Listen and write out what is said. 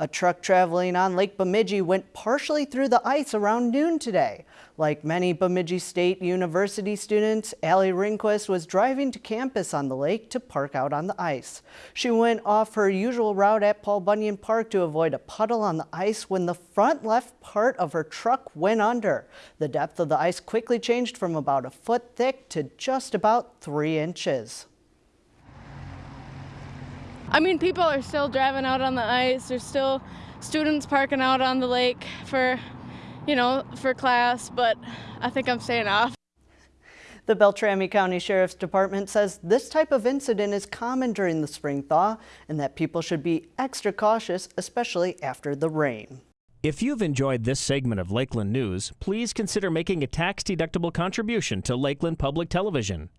A truck traveling on Lake Bemidji went partially through the ice around noon today. Like many Bemidji State University students, Allie Ringquist was driving to campus on the lake to park out on the ice. She went off her usual route at Paul Bunyan Park to avoid a puddle on the ice when the front left part of her truck went under. The depth of the ice quickly changed from about a foot thick to just about three inches. I mean, people are still driving out on the ice. There's still students parking out on the lake for, you know, for class, but I think I'm staying off. The Beltrami County Sheriff's Department says this type of incident is common during the spring thaw and that people should be extra cautious, especially after the rain. If you've enjoyed this segment of Lakeland News, please consider making a tax-deductible contribution to Lakeland Public Television.